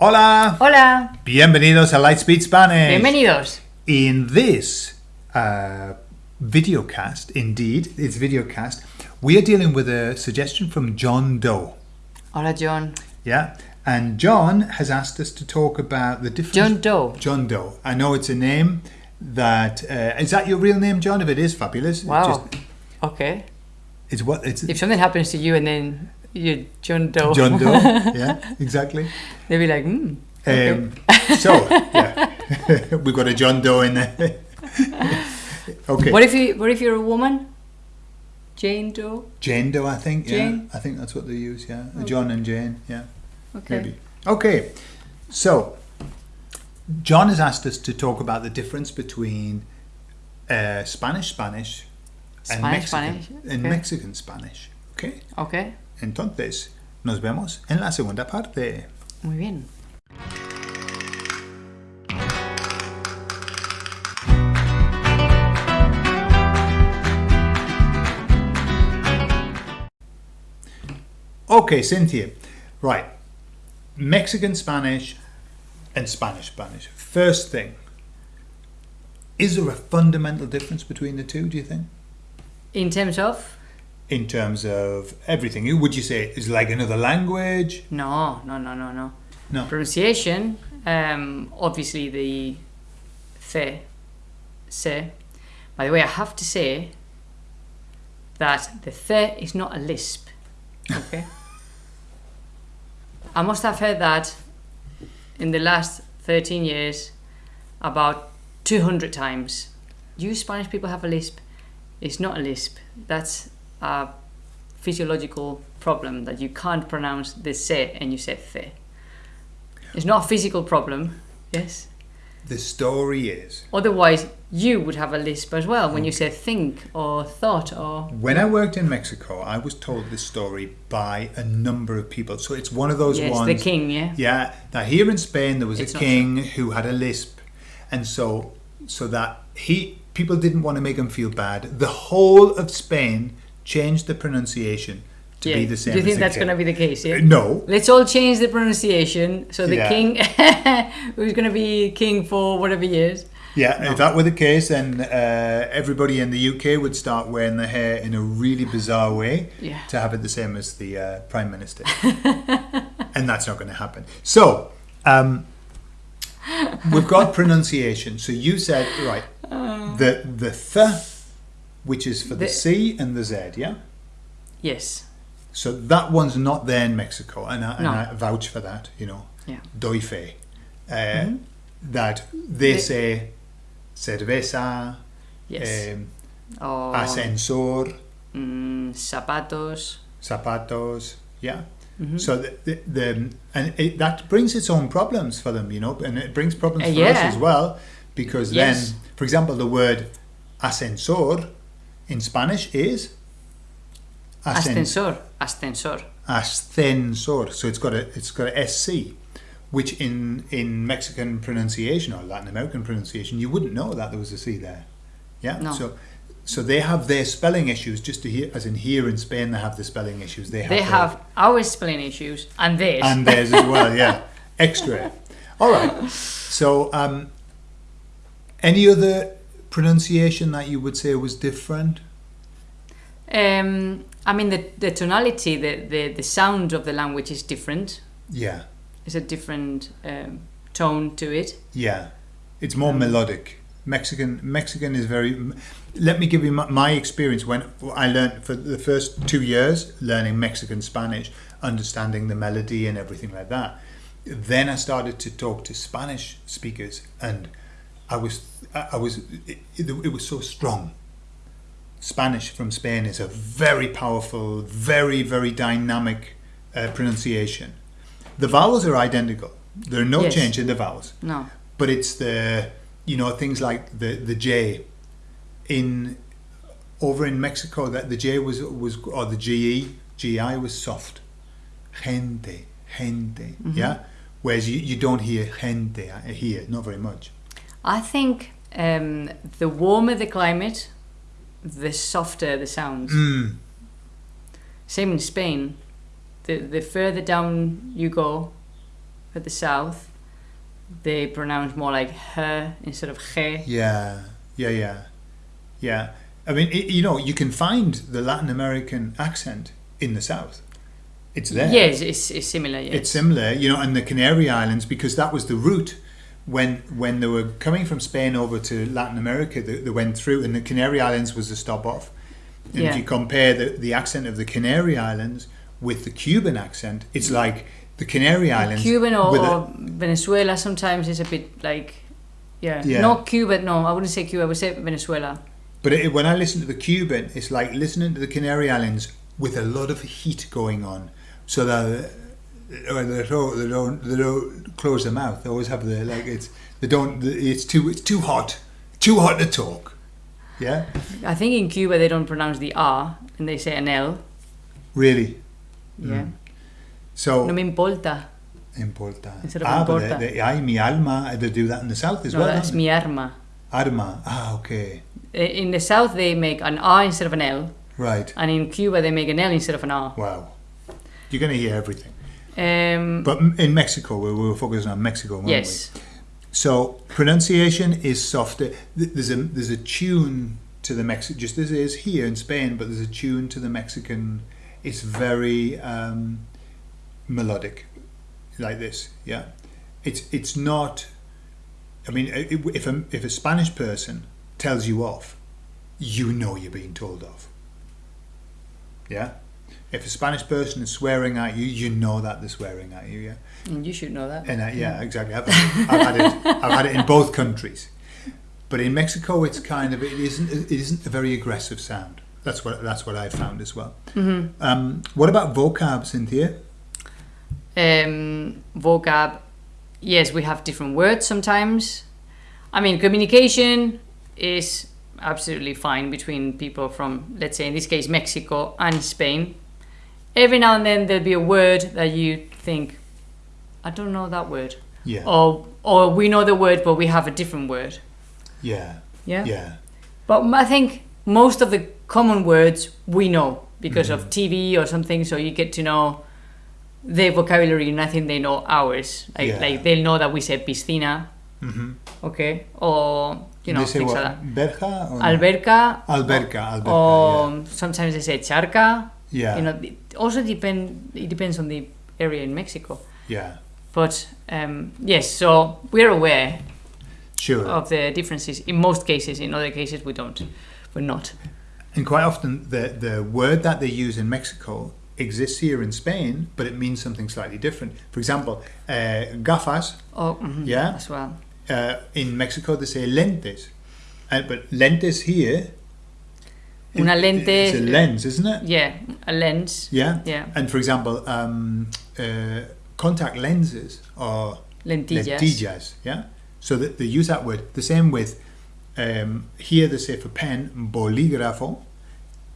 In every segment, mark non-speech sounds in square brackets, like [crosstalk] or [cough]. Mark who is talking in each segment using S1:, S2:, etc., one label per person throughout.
S1: Hola!
S2: Hola,
S1: Bienvenidos a Lightspeed Spanish.
S2: bienvenidos.
S1: In this uh, videocast, indeed, it's videocast, we are dealing with a suggestion from John Doe.
S2: Hola John.
S1: Yeah, and John has asked us to talk about the difference.
S2: John Doe.
S1: John Doe. I know it's a name that uh, is that your real name, John? If it is, fabulous.
S2: Wow.
S1: just-
S2: Okay.
S1: it's what it's
S2: If something happens to you and then you're John Doe,
S1: John Doe. [laughs] yeah, exactly.
S2: they'll be like, hmm. Okay.
S1: Um, so yeah, [laughs] we've got a John Doe in there. [laughs] okay.
S2: What if you? What if you're a woman? Jane Doe.
S1: Jane Doe, I think. Yeah, I think that's what they use. Yeah, John and Jane. Yeah,
S2: Okay.
S1: maybe. Okay, so John has asked us to talk about the difference between uh, Spanish Spanish and
S2: Spanish,
S1: Mexican
S2: Spanish,
S1: and
S2: okay.
S1: Mexican Spanish. Okay,
S2: Okay.
S1: Entonces nos vemos en la segunda parte.
S2: Muy bien.
S1: Okay, Cynthia. Right, Mexican Spanish and Spanish Spanish. First thing, is there a fundamental difference between the two? Do you think?
S2: In terms of
S1: in terms of everything. Would you say it's like another language?
S2: no, no, no, no, no.
S1: No.
S2: Pronunciation. Um, obviously the th, se. By the way, I have to say that the th is not a lisp. Okay. [laughs] I must have heard that in the last 13 years about 200 times. You Spanish people have a lisp. It's not a lisp. That's a physiological problem that you can't pronounce the se and you say the. It's not a physical problem, yes.
S1: The story is
S2: Otherwise, you would have a lisp as well when you say think or thought or.
S1: when I worked in Mexico, I was told this story by a number of people. So it's one of those
S2: Yes,
S1: ones.
S2: the king, yeah.
S1: Yeah. Now here in Spain, there was
S2: It's
S1: a king who had a lisp, and so so that he people didn't want to make him feel bad. The whole of Spain changed the pronunciation to
S2: yeah.
S1: be the same.
S2: Do you think that's going to be the case? Yeah.
S1: Uh, No.
S2: Let's all change the pronunciation so the
S1: Yeah.
S2: king, [laughs] who's going to be king for whatever years.
S1: Yeah, if that were the case, then uh, everybody in the UK would start wearing their hair in a really bizarre way
S2: Yeah.
S1: to have it the same as the uh, Prime Minister. [laughs] and that's not going to happen. So, um, we've got [laughs] pronunciation. So you said, right, the, the th, which is for the,
S2: The-
S1: C and the Z, yeah?
S2: Yes.
S1: So that one's not there in Mexico, and I, and
S2: No.
S1: I vouch for that, you know.
S2: Yeah.
S1: Doy fe. Uh, That they
S2: The-
S1: say cerveza,
S2: Yes.
S1: um,
S2: or
S1: ascensor,
S2: mm, zapatos.
S1: zapatos, yeah. So the, the, the and it, that brings its own problems for them, you know, and it brings problems
S2: Uh,
S1: for us as well, because
S2: Yes.
S1: then, for example, the word ascensor in Spanish is
S2: Ascensor. Ascensor.
S1: ascensor. So it's got a it's got a sc, which in in Mexican pronunciation or Latin American pronunciation you wouldn't know that there was a c there. Yeah.
S2: No.
S1: So so they have their spelling issues. Just to hear, as in here in Spain, they have the spelling issues. They have.
S2: They
S1: their-
S2: have our spelling issues and theirs.
S1: and theirs as well. Yeah, [laughs] extra. All right. So, um, any other pronunciation that you would say was different?
S2: um, I mean, the, the tonality, the, the, the sound of the language is different.
S1: Yeah,
S2: It's a different um, tone to it.
S1: yeah. It's more melodic. Mexican Mexican is very. Let me give you my, my experience when I learned for the first two years learning Mexican Spanish, understanding the melody and everything like that. Then I started to talk to Spanish speakers, and I was I I was it, it, was so strong. Spanish from Spain is a very powerful, very very dynamic uh, pronunciation. The vowels are identical. There are no
S2: Yes.
S1: change in the vowels
S2: No.
S1: but it's the you know things like the the J in over in Mexico that the J was was or the GE GI was soft gente gente yeah whereas you, you don't hear gente here not very much
S2: I think um, the warmer the climate, the softer the sounds.
S1: mm,
S2: Same in Spain. The the further down you go, at the south, they pronounce more like her instead of he.
S1: Yeah, yeah, yeah, yeah. I mean, it, you know, you can find the Latin American accent in the south. It's there.
S2: Yes, it's, it's similar. Yes.
S1: It's similar, you know, and the Canary Islands because that was the route when when they were coming from Spain over to Latin America. They, they went through, and the Canary Islands was the stop off. And
S2: Yeah.
S1: if you compare the, the accent of the Canary Islands with the Cuban accent, it's mm. like the Canary Islands.
S2: Cuban or,
S1: a-
S2: or Venezuela sometimes is a bit like, yeah,
S1: Yeah.
S2: not Cuba. No, I wouldn't say Cuba. I would say Venezuela.
S1: But it, when I listen to the Cuban, it's like listening to the Canary Islands with a lot of heat going on, so that uh, they don't, they don't they don't close their mouth. They always have the like it's they don't it's too it's too hot, too hot to talk. Yeah,
S2: I think in Cuba they don't pronounce the R and they say an L.
S1: really.
S2: Yeah.
S1: So
S2: No me importa.
S1: importa.
S2: Instead of
S1: ah, but
S2: importa.
S1: they, they, ay, mi alma. They do that in the south as
S2: No,
S1: well.
S2: that's mi arma.
S1: Arma. Ah, okay.
S2: In the south they make an R instead of an L,
S1: Right.
S2: and in Cuba they make an L instead of an R.
S1: Wow. You're going to hear everything.
S2: Um,
S1: But in Mexico, we we were focusing on Mexico, weren't we?
S2: yes.
S1: So pronunciation is softer. There's a there's a tune to the Mexican, just as it is here in Spain, but there's a tune to the Mexican. It's very um, melodic, like this. Yeah, it's it's not. I mean, if a if a Spanish person tells you off, you know you're being told off. Yeah. If a Spanish person is swearing at you, you know that they're swearing at you. Yeah.
S2: And you should know that.
S1: And uh, yeah, exactly. I've, I've had it. [laughs] I've had it in both countries, but in Mexico, it's kind of it isn't it isn't a very aggressive sound. That's what that's what I found as well.
S2: Mm-hmm.
S1: Um, what about vocab, Cynthia?
S2: um, vocab yes we have different words sometimes i mean communication is absolutely fine between people from let's say in this case mexico and spain every now and then there'll be a word that you think i don't know that word
S1: Yeah,
S2: or or we know the word but we have a different word
S1: yeah,
S2: yeah,
S1: yeah,
S2: but i think most of the common words we know because of tv or something so you get to know their vocabulary and I think they know ours. Like,
S1: Yeah.
S2: like they'll know that we say piscina,
S1: hmm
S2: okay, or you know
S1: they say
S2: things
S1: what?
S2: like that.
S1: Berja or?
S2: Alberca,
S1: Alberca, alberca.
S2: or sometimes they say charca.
S1: Yeah,
S2: You know, it also depend. It depends on the area in Mexico.
S1: yeah,
S2: But um, yes, so we're aware
S1: sure.
S2: of the differences in most cases. In other cases, we don't. We're not.
S1: And quite often, the the word that they use in Mexico exists here in Spain, but it means something slightly different. For example, uh, gafas.
S2: Oh, mhm,
S1: Yeah.
S2: as well.
S1: uh, in Mexico they say lentes, uh, but lentes here.
S2: Una
S1: it-
S2: lente-
S1: It's a lens, isn't it?
S2: Yeah, a lens.
S1: Yeah.
S2: Yeah,
S1: And for example, um, uh, contact lenses or
S2: lentillas.
S1: lentillas. Yeah. So that they use that word. The same with um, here they say for pen bolígrafo,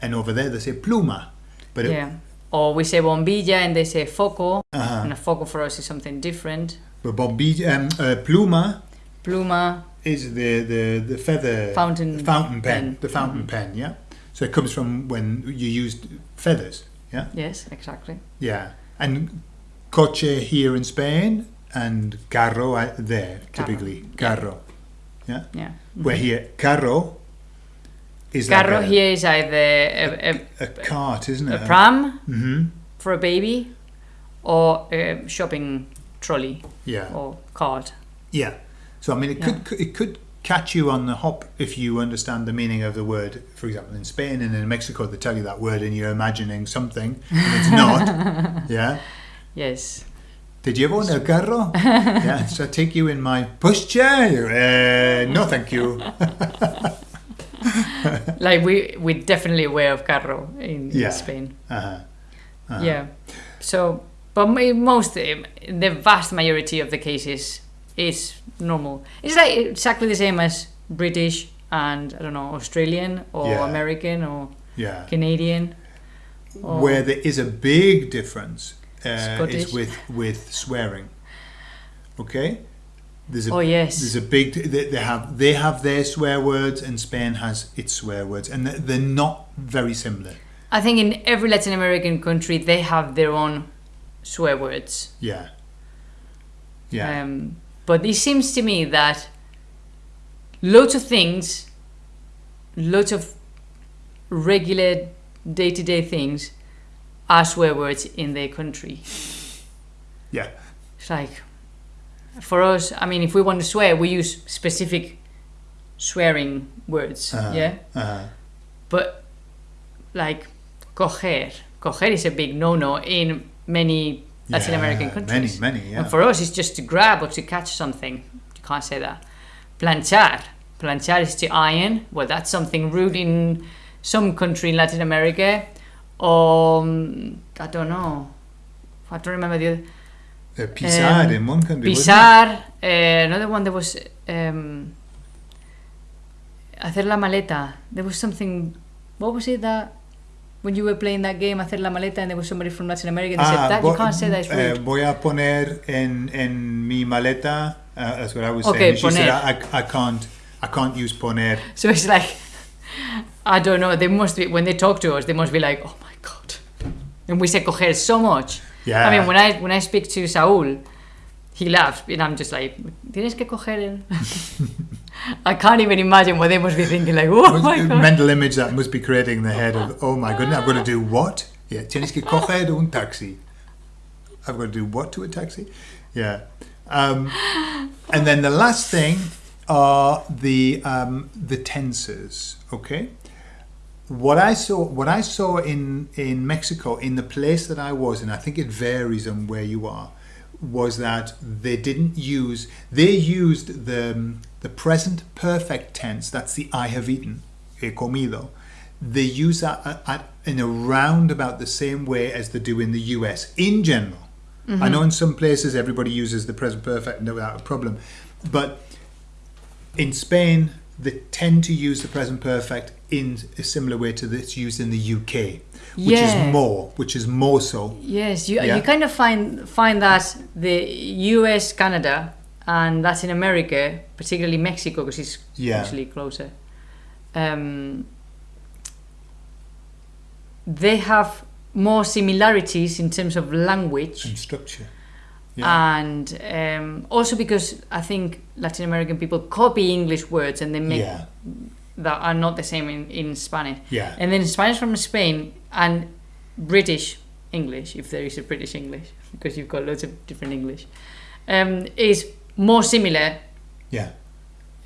S1: and over there they say pluma. But it,
S2: yeah. Or we say bombilla and they say foco.
S1: uh-huh.
S2: And a foco for us is something different.
S1: but bombilla, um, uh, pluma
S2: Pluma,
S1: is the the the feather
S2: Fountain
S1: fountain pen,
S2: pen.
S1: the fountain
S2: Mhm.
S1: pen. Yeah. So it comes from when you used feathers. Yeah.
S2: yes, exactly.
S1: Yeah, and coche here in Spain and carro uh, there
S2: Carro.
S1: typically Carro. Yeah.
S2: Yeah.
S1: Where here carro is
S2: Carro
S1: like a,
S2: here is either a, a,
S1: a cart, isn't it?
S2: a pram
S1: hmm
S2: for a baby or a shopping trolley
S1: Yeah,
S2: or cart.
S1: yeah. So I mean, it could it could catch you on the hop if you understand the meaning of the word. For example, in Spain and in Mexico, they tell you that word and you're imagining something and it's not. [laughs] yeah.
S2: Yes.
S1: Did you ever own a carro? [laughs] yeah. So I take you in my pushchair? Uh, no, thank you. [laughs]
S2: like we we're definitely aware of carro in,
S1: Yeah.
S2: in Spain.
S1: Uh-huh. Uh-huh.
S2: Yeah. So, but most, um, the vast majority of the cases is normal. It's like exactly the same as British and I don't know Australian or
S1: Yeah.
S2: American or
S1: Yeah.
S2: Canadian. or-
S1: Where there is a big difference uh, is with with swearing. Okay. There's a
S2: Oh yes.
S1: there's a big they, they have they have their swear words and Spain has its swear words and they're, they're not very similar.
S2: I think in every Latin American country they have their own swear words.
S1: Yeah. Yeah.
S2: Um, but it seems to me that lots of things, lots of regular day to day things are swear words in their country. [laughs]
S1: yeah.
S2: It's like, for us, I mean, if we want to swear, we use specific swearing words.
S1: Uh-huh.
S2: Yeah.
S1: Uh-huh.
S2: But like, coger. Coger is a big no no in many Latin
S1: Yeah,
S2: American countries.
S1: Many, many, yeah.
S2: And for us, it's just to grab or to catch something. You can't say that. Planchar. Planchar is to iron. Well, that's something rude in some country in Latin America. Or, um, I don't know. I don't remember the other.
S1: Uh, pisar
S2: Um,
S1: in one country.
S2: Pisar. Uh, another one that was. Um, hacer la maleta. There was something. What was it that. When you were playing that game, hacer la maleta, and there was somebody from Latin America, and they said, that you can't say that, it's rude.
S1: voy a poner en, en mi maleta. Uh, that's what I was
S2: Okay,
S1: saying. She said,
S2: poner.
S1: I, I can't, I can't use poner.
S2: So it's like, I don't know. They must be when they talk to us. They must be like, oh my god. And we say coger so much.
S1: Yeah.
S2: I mean, when I when I speak to Saul, he laughs, and I'm just like, tienes que coger el. [laughs] I can't even imagine what they must be thinking. Like, oh my god.
S1: mental image that must be creating in the head of, oh my goodness, I've got to do what? Yeah, tienes que coger [laughs] un taxi. I've got to do what to a taxi? Yeah. Um, and then the last thing are the um, the tenses. Okay. What I saw, what I saw in in Mexico, in the place that I was, and I think it varies on where you are, was that they didn't use. They used the the present perfect tense. That's the I have eaten, he comido. They use that at, at, in a roundabout the same way as they do in the US in general. I know mm-hmm. in some places everybody uses the present perfect without a problem, but in Spain they tend to use the present perfect in a similar way to that's used in the UK, which
S2: Yeah.
S1: is more, which is more so.
S2: Yes, you,
S1: Yeah.
S2: you kind of find find that the U.S., Canada, and Latin America, particularly Mexico, because it's
S1: Yeah.
S2: actually closer, um, they have more similarities in terms of language,
S1: and structure. Yeah.
S2: and um, also because I think Latin American people copy English words and they make
S1: yeah.
S2: that are not the same in, in Spanish.
S1: Yeah.
S2: And then Spanish from Spain and British English, if there is a British English, [laughs] because you've got loads of different English, um, is more similar
S1: Yeah.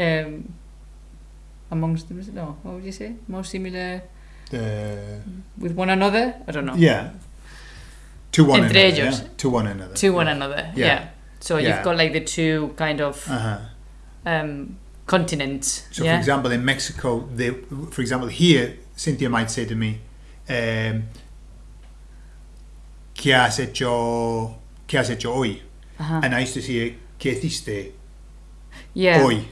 S2: um, amongst them. No, what would you say? More similar
S1: The,
S2: with one another? I don't know.
S1: yeah. To one
S2: Entre
S1: another.
S2: ellos.
S1: Yeah? To one another.
S2: To one
S1: yeah.
S2: another.
S1: Yeah.
S2: So you've got like the two kind of
S1: Uh-huh.
S2: um, continents.
S1: So,
S2: yeah?
S1: for example, in Mexico, they, for example, here, Cynthia might say to me, um, ¿Qué has hecho, qué has hecho hoy?
S2: Uh-huh.
S1: And I used to say, ¿Qué hiciste
S2: yeah.
S1: hoy?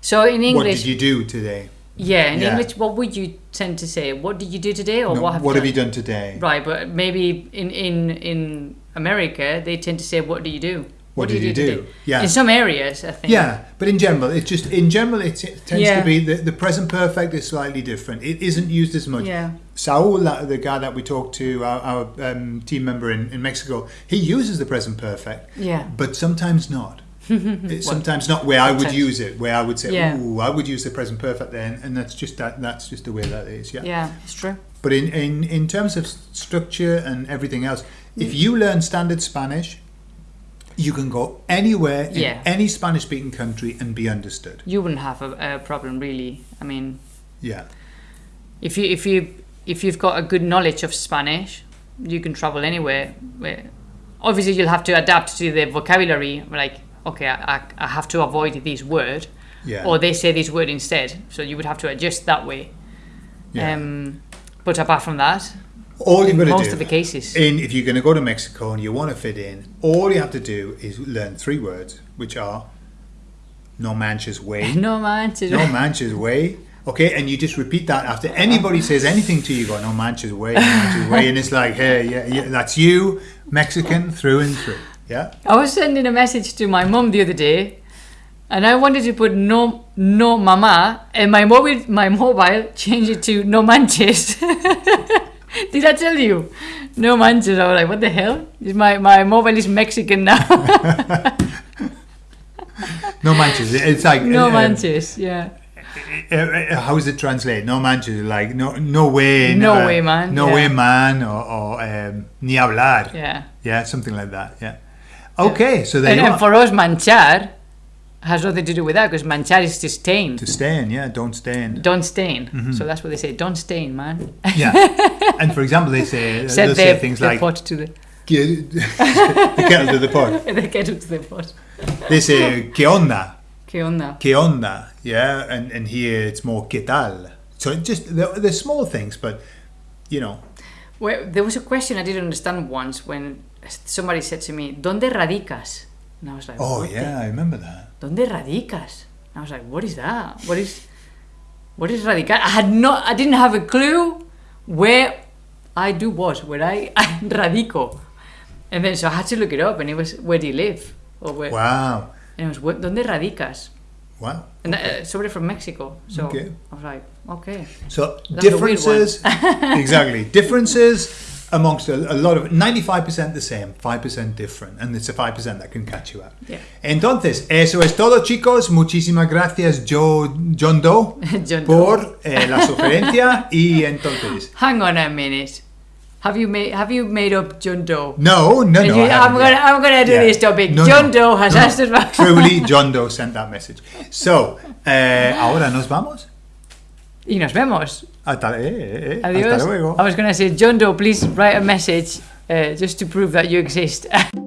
S2: So in English, What
S1: did you do today?
S2: Yeah, in
S1: Yeah.
S2: English, what would you tend to say? What did you do today, or
S1: No,
S2: what have
S1: what
S2: you
S1: have
S2: done?
S1: you done today?
S2: Right, but maybe in in in America they tend to say, "What do you do?
S1: What did you do?"
S2: today?"
S1: Yeah.
S2: In some areas, I think.
S1: Yeah, but in general, it's just in general it, it tends
S2: Yeah.
S1: to be the, the present perfect is slightly different. It isn't used as much.
S2: Yeah.
S1: Saul, the guy that we talked to, our, our um, team member in, in Mexico, he uses the present perfect,
S2: Yeah.
S1: but sometimes not. [laughs] It's sometimes not where I would use it. Where I would say,
S2: Yeah.
S1: "Ooh, I would use the present perfect then," and that's just that. That's just the way that is. Yeah.
S2: Yeah, it's true.
S1: But in, in, in terms of structure and everything else, if
S2: Mm.
S1: you learn standard Spanish, you can go anywhere in
S2: Yeah.
S1: any Spanish speaking country and be understood.
S2: You wouldn't have a, a problem really. I mean,
S1: Yeah.
S2: if you if you if you've got a good knowledge of Spanish, you can travel anywhere. Where obviously you'll have to adapt to the vocabulary. Like, okay, I, I, I have to avoid this word,
S1: Yeah.
S2: or they say this word instead. So you would have to adjust that way.
S1: yeah.
S2: Um, but apart from that,
S1: all you've got to
S2: most
S1: do
S2: of the cases,
S1: in if you're going to go to Mexico and you want to fit in, all you have to do is learn three words, which are no manches güey, [laughs]
S2: no man. To
S1: no manches güey. Okay, and you just repeat that after anybody says anything to you. you Go no manches güey, no manches güey, and it's like, hey, yeah, yeah, that's you, Mexican through and through. Yeah.
S2: I was sending a message to my mom the other day, and I wanted to put no no mama, and my mobile my mobile [laughs] changed it to no manches. [laughs] Did I tell you? No manches. I was like, what the hell? Is my my mobile is Mexican now? [laughs]
S1: No manches. It's like
S2: No
S1: uh,
S2: manches. Yeah.
S1: uh, uh, how does it translate? No manches, like no, no way,
S2: No way, man,
S1: no
S2: yeah.
S1: way, man, or, or um, ni hablar.
S2: Yeah.
S1: Yeah, something like that. Yeah. Okay, so there
S2: And, and for us, manchar has nothing to do with that because manchar is to stain.
S1: to stain, yeah, don't stain.
S2: Don't stain.
S1: Mm-hmm.
S2: So that's what they say. Don't stain, man.
S1: Yeah. [laughs] and for example, they say
S2: Set
S1: they'll
S2: the,
S1: say things
S2: the
S1: like
S2: pot to the
S1: the kettle to the pot. [laughs]
S2: the kettle to the pot.
S1: They say que onda,
S2: ¿Qué onda?
S1: que onda, yeah, and and here it's more que tal. So just they're, they're small things, but you know,
S2: Well, there was a question I didn't understand once when somebody said to me, ¿Dónde radicas? And I was like,
S1: oh
S2: what the-
S1: yeah, I remember that.
S2: ¿Dónde radicas? And I was like, what is that? What is what is radical? I had not I didn't have a clue where I do what, where I, I [laughs] radico. And then so I had to look it up and it was where do you live? Or where
S1: Wow,
S2: and it was "Where- ¿Dónde radicas?
S1: wow.
S2: And uh, somebody from Mexico. So
S1: Okay.
S2: I was like, okay.
S1: So
S2: That's
S1: differences, [laughs] exactly differences amongst a, a lot of ninety-five percent the same, five percent different, and it's a five percent that can catch you out.
S2: Yeah.
S1: Entonces, eso es todo, chicos. Muchísimas gracias, Joe, John Doe, [laughs]
S2: John Doe.
S1: por eh, la sugerencia. y entonces, [laughs]
S2: Hang on a minute. Have you made have you made up John Doe?
S1: no, no, no.
S2: you-
S1: I
S2: I'm gonna. I'm gonna do
S1: Yeah.
S2: this topic.
S1: No,
S2: John
S1: no,
S2: Doe has
S1: no,
S2: asked about
S1: Truly, [laughs] John Doe sent that message. So, eh, ahora nos vamos.
S2: Y nos vemos.
S1: Hasta, eh, eh, eh,
S2: Adiós.
S1: hasta luego.
S2: I was gonna say, John Doe, please write a message uh, just to prove that you exist. [laughs]